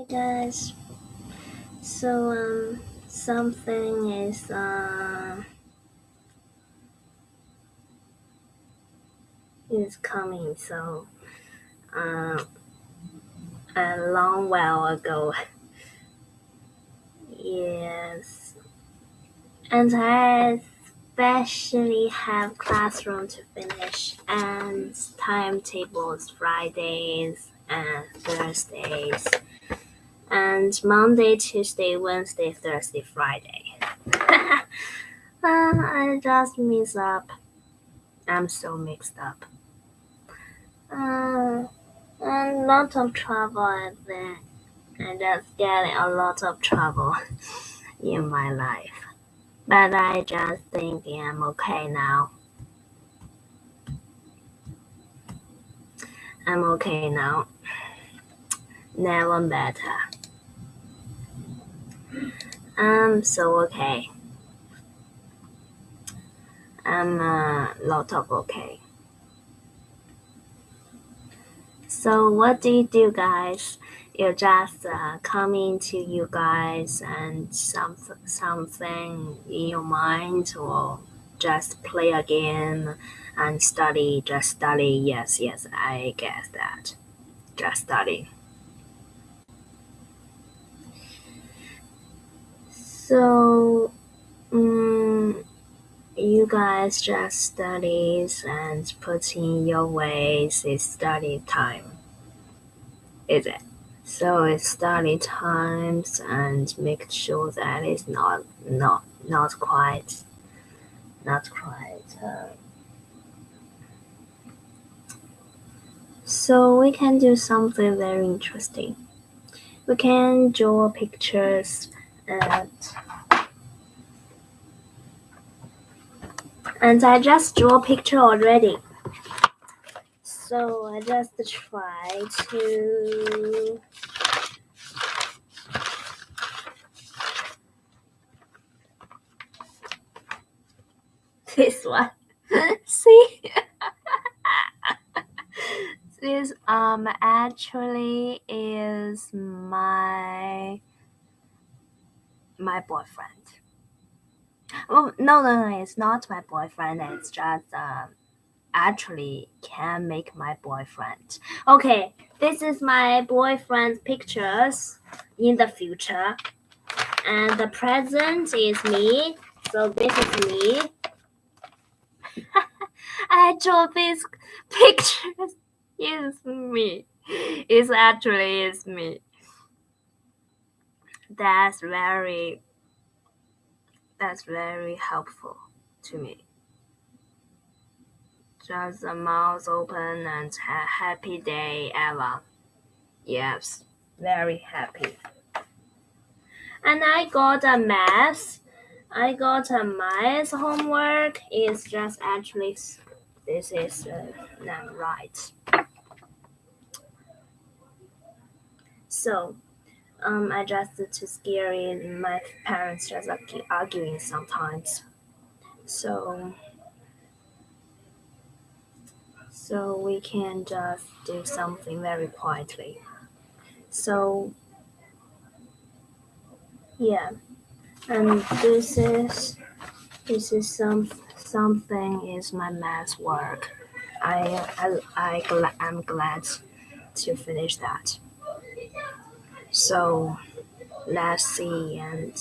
Hi guys. So um something is uh is coming so uh a long while ago. yes. And I especially have classroom to finish and timetables Fridays and Thursdays and Monday, Tuesday, Wednesday, Thursday, Friday. uh, I just mix up. I'm so mixed up. Uh, a lot of trouble that. I just getting a lot of trouble in my life. But I just think I'm okay now. I'm okay now. Never better. I'm so okay. I'm a lot of okay. So what do you do, guys? You just uh, coming to you guys and some something in your mind, or just play a game and study. Just study. Yes, yes, I guess that. Just study. So, um, you guys just studies and put in your ways is study time, is it? So it's study times and make sure that it's not not not quite not quite. Uh, so we can do something very interesting. We can draw pictures and and I just draw a picture already. So I just try to this one. See? this um actually is my my boyfriend. Oh no, no, no! It's not my boyfriend. It's just uh, actually can make my boyfriend. Okay, this is my boyfriend's pictures in the future, and the present is me. So this is me. I draw these pictures. It's me. It's actually is me. That's very that's very helpful to me. Just the mouth open and a happy day ever. Yes, very happy. And I got a math. I got a math homework. It's just actually this is uh, not right. So um, I just too scary. My parents just keep arguing sometimes. So, so we can just do something very quietly. So, yeah, and this is this is some something is my math work. I I I I'm glad to finish that. So let's see and